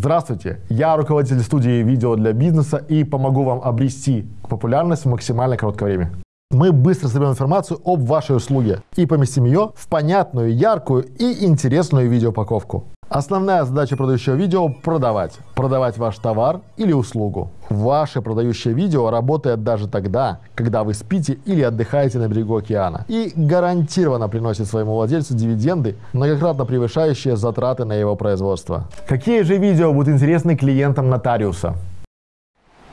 Здравствуйте, я руководитель студии видео для бизнеса и помогу вам обрести популярность в максимально короткое время. Мы быстро соберем информацию об вашей услуге и поместим ее в понятную, яркую и интересную видеоупаковку. Основная задача продающего видео – продавать. Продавать ваш товар или услугу. Ваше продающее видео работает даже тогда, когда вы спите или отдыхаете на берегу океана. И гарантированно приносит своему владельцу дивиденды, многократно превышающие затраты на его производство. Какие же видео будут интересны клиентам нотариуса?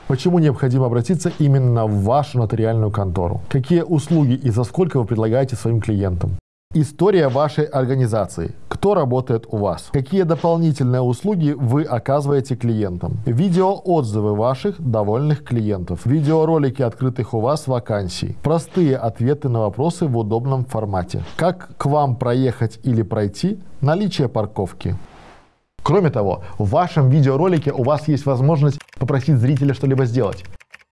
Почему необходимо обратиться именно в вашу нотариальную контору? Какие услуги и за сколько вы предлагаете своим клиентам? История вашей организации. Кто работает у вас? Какие дополнительные услуги вы оказываете клиентам? Видеоотзывы ваших довольных клиентов. Видеоролики открытых у вас вакансий. Простые ответы на вопросы в удобном формате. Как к вам проехать или пройти? Наличие парковки. Кроме того, в вашем видеоролике у вас есть возможность попросить зрителя что-либо сделать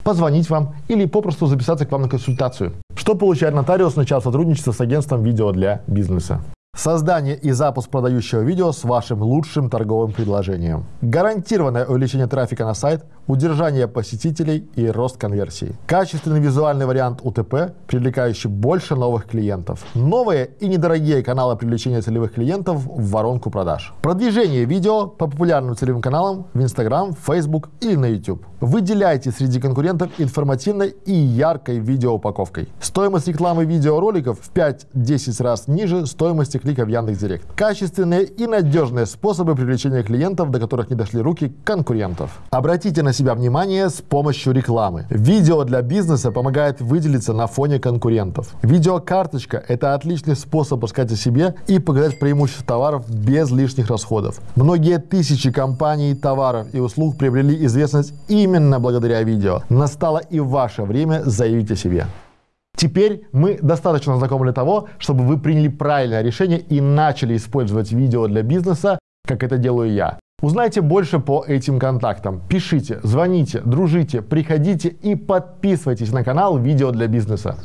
позвонить вам или попросту записаться к вам на консультацию. Что получает нотариус, начав сотрудничество с агентством видео для бизнеса? Создание и запуск продающего видео с вашим лучшим торговым предложением. Гарантированное увеличение трафика на сайт, удержание посетителей и рост конверсии. Качественный визуальный вариант УТП, привлекающий больше новых клиентов. Новые и недорогие каналы привлечения целевых клиентов в воронку продаж. Продвижение видео по популярным целевым каналам в Instagram, Facebook или на YouTube. Выделяйте среди конкурентов информативной и яркой видеоупаковкой. Стоимость рекламы видеороликов в 5-10 раз ниже стоимости клика в Яндекс.Директ. Качественные и надежные способы привлечения клиентов, до которых не дошли руки конкурентов. Обратите на себя внимание с помощью рекламы. Видео для бизнеса помогает выделиться на фоне конкурентов. Видеокарточка – это отличный способ рассказать о себе и показать преимущества товаров без лишних расходов. Многие тысячи компаний, товаров и услуг приобрели известность именно благодаря видео. Настало и ваше время заявить о себе. Теперь мы достаточно знакомы для того, чтобы вы приняли правильное решение и начали использовать видео для бизнеса, как это делаю я. Узнайте больше по этим контактам. Пишите, звоните, дружите, приходите и подписывайтесь на канал «Видео для бизнеса».